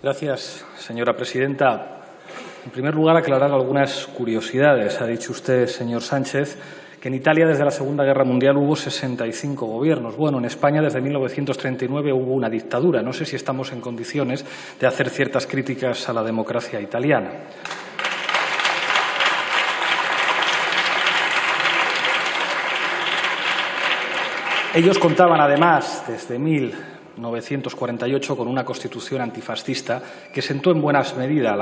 Gracias, señora presidenta. En primer lugar, aclarar algunas curiosidades. Ha dicho usted, señor Sánchez, que en Italia desde la Segunda Guerra Mundial hubo 65 gobiernos. Bueno, en España desde 1939 hubo una dictadura. No sé si estamos en condiciones de hacer ciertas críticas a la democracia italiana. Ellos contaban, además, desde 1948 con una constitución antifascista que sentó en buenas medidas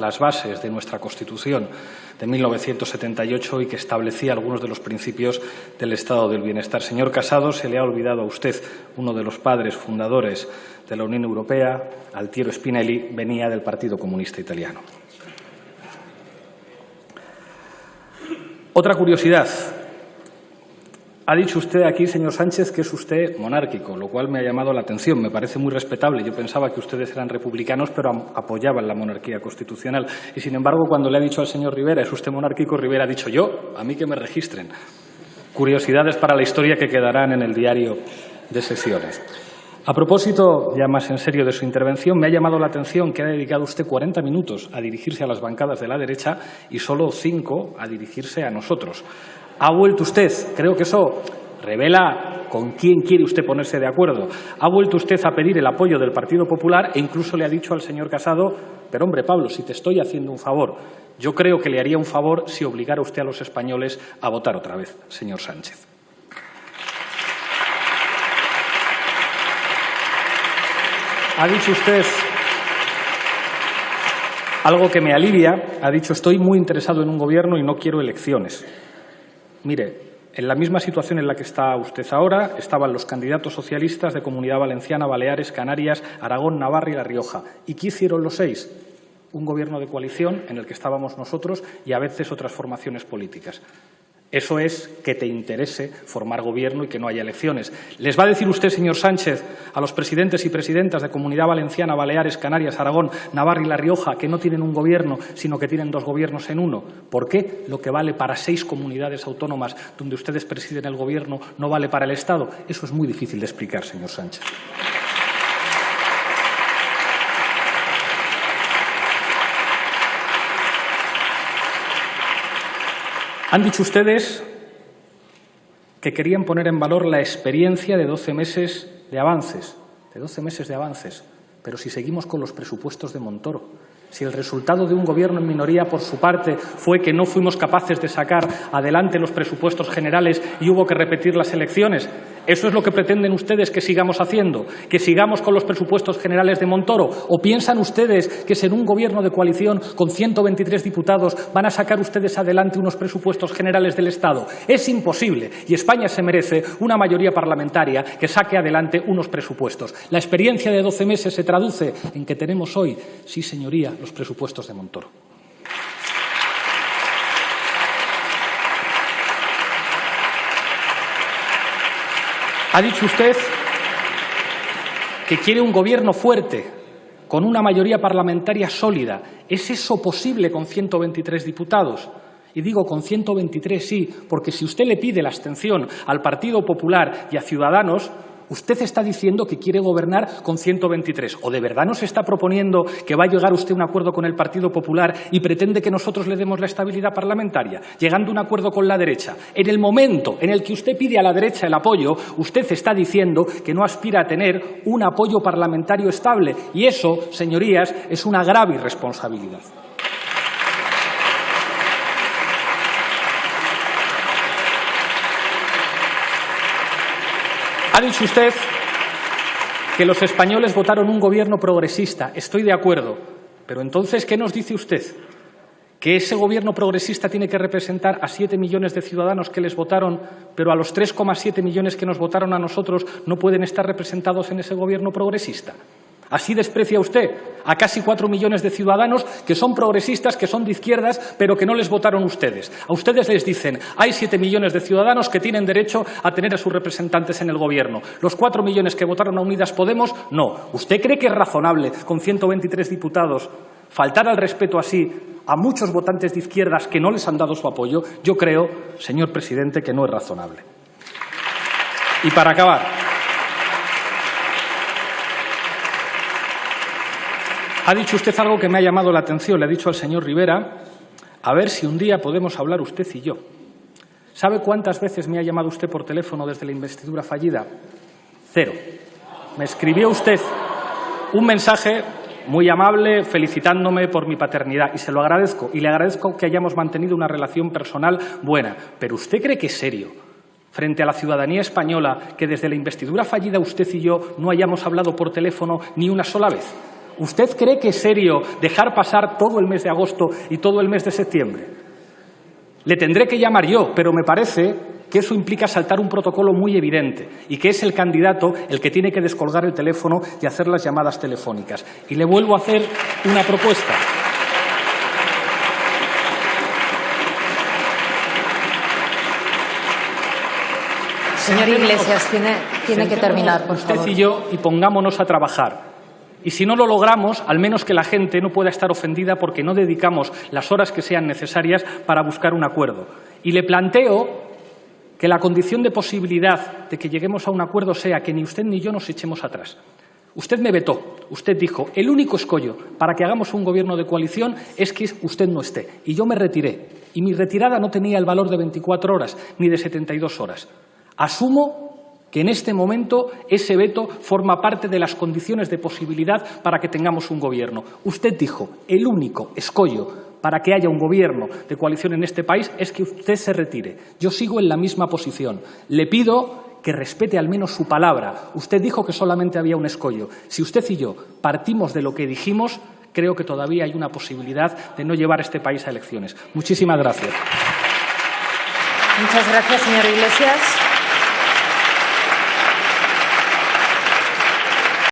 las bases de nuestra Constitución de 1978 y que establecía algunos de los principios del Estado del Bienestar. Señor Casado, se le ha olvidado a usted uno de los padres fundadores de la Unión Europea, Altiero Spinelli, venía del Partido Comunista Italiano. Otra curiosidad, ha dicho usted aquí, señor Sánchez, que es usted monárquico, lo cual me ha llamado la atención. Me parece muy respetable. Yo pensaba que ustedes eran republicanos, pero apoyaban la monarquía constitucional. Y, sin embargo, cuando le ha dicho al señor Rivera, ¿es usted monárquico?, Rivera ha dicho yo, a mí que me registren. Curiosidades para la historia que quedarán en el diario de sesiones. A propósito, ya más en serio de su intervención, me ha llamado la atención que ha dedicado usted 40 minutos a dirigirse a las bancadas de la derecha y solo cinco a dirigirse a nosotros. Ha vuelto usted, creo que eso revela con quién quiere usted ponerse de acuerdo. Ha vuelto usted a pedir el apoyo del Partido Popular e incluso le ha dicho al señor Casado, pero hombre, Pablo, si te estoy haciendo un favor, yo creo que le haría un favor si obligara usted a los españoles a votar otra vez, señor Sánchez. Ha dicho usted algo que me alivia. Ha dicho, estoy muy interesado en un gobierno y no quiero elecciones. Mire, en la misma situación en la que está usted ahora estaban los candidatos socialistas de Comunidad Valenciana, Baleares, Canarias, Aragón, Navarra y La Rioja. ¿Y qué hicieron los seis? Un gobierno de coalición en el que estábamos nosotros y a veces otras formaciones políticas. Eso es que te interese formar gobierno y que no haya elecciones. ¿Les va a decir usted, señor Sánchez, a los presidentes y presidentas de Comunidad Valenciana, Baleares, Canarias, Aragón, Navarra y La Rioja que no tienen un gobierno, sino que tienen dos gobiernos en uno? ¿Por qué lo que vale para seis comunidades autónomas donde ustedes presiden el gobierno no vale para el Estado? Eso es muy difícil de explicar, señor Sánchez. Han dicho ustedes que querían poner en valor la experiencia de 12 meses de avances, de 12 meses de avances, pero si seguimos con los presupuestos de Montoro, si el resultado de un gobierno en minoría, por su parte, fue que no fuimos capaces de sacar adelante los presupuestos generales y hubo que repetir las elecciones, ¿Eso es lo que pretenden ustedes que sigamos haciendo? ¿Que sigamos con los presupuestos generales de Montoro? ¿O piensan ustedes que en un gobierno de coalición con 123 diputados van a sacar ustedes adelante unos presupuestos generales del Estado? Es imposible y España se merece una mayoría parlamentaria que saque adelante unos presupuestos. La experiencia de 12 meses se traduce en que tenemos hoy, sí señoría, los presupuestos de Montoro. Ha dicho usted que quiere un gobierno fuerte, con una mayoría parlamentaria sólida. ¿Es eso posible con 123 diputados? Y digo con 123 sí, porque si usted le pide la abstención al Partido Popular y a Ciudadanos, Usted está diciendo que quiere gobernar con 123. ¿O de verdad nos está proponiendo que va a llegar usted a un acuerdo con el Partido Popular y pretende que nosotros le demos la estabilidad parlamentaria, llegando a un acuerdo con la derecha? En el momento en el que usted pide a la derecha el apoyo, usted está diciendo que no aspira a tener un apoyo parlamentario estable. Y eso, señorías, es una grave irresponsabilidad. Ha dicho usted que los españoles votaron un gobierno progresista. Estoy de acuerdo. Pero entonces, ¿qué nos dice usted? ¿Que ese gobierno progresista tiene que representar a siete millones de ciudadanos que les votaron, pero a los 3,7 millones que nos votaron a nosotros no pueden estar representados en ese gobierno progresista? Así desprecia usted a casi cuatro millones de ciudadanos que son progresistas, que son de izquierdas, pero que no les votaron ustedes. A ustedes les dicen, hay siete millones de ciudadanos que tienen derecho a tener a sus representantes en el Gobierno. Los cuatro millones que votaron a Unidas Podemos, no. ¿Usted cree que es razonable, con 123 diputados, faltar al respeto así a muchos votantes de izquierdas que no les han dado su apoyo? Yo creo, señor presidente, que no es razonable. Y para acabar, Ha dicho usted algo que me ha llamado la atención. Le ha dicho al señor Rivera, a ver si un día podemos hablar usted y yo. ¿Sabe cuántas veces me ha llamado usted por teléfono desde la investidura fallida? Cero. Me escribió usted un mensaje muy amable felicitándome por mi paternidad y se lo agradezco y le agradezco que hayamos mantenido una relación personal buena. Pero ¿usted cree que es serio frente a la ciudadanía española que desde la investidura fallida usted y yo no hayamos hablado por teléfono ni una sola vez? ¿Usted cree que es serio dejar pasar todo el mes de agosto y todo el mes de septiembre? Le tendré que llamar yo, pero me parece que eso implica saltar un protocolo muy evidente y que es el candidato el que tiene que descolgar el teléfono y hacer las llamadas telefónicas. Y le vuelvo a hacer una propuesta. Señor Iglesias, tiene, tiene que terminar, por favor. Usted y yo y pongámonos a trabajar. Y si no lo logramos, al menos que la gente no pueda estar ofendida porque no dedicamos las horas que sean necesarias para buscar un acuerdo. Y le planteo que la condición de posibilidad de que lleguemos a un acuerdo sea que ni usted ni yo nos echemos atrás. Usted me vetó, usted dijo, el único escollo para que hagamos un gobierno de coalición es que usted no esté. Y yo me retiré. Y mi retirada no tenía el valor de 24 horas ni de 72 horas. Asumo que en este momento ese veto forma parte de las condiciones de posibilidad para que tengamos un gobierno. Usted dijo, el único escollo para que haya un gobierno de coalición en este país es que usted se retire. Yo sigo en la misma posición. Le pido que respete al menos su palabra. Usted dijo que solamente había un escollo. Si usted y yo partimos de lo que dijimos, creo que todavía hay una posibilidad de no llevar este país a elecciones. Muchísimas gracias. Muchas gracias, señor Iglesias.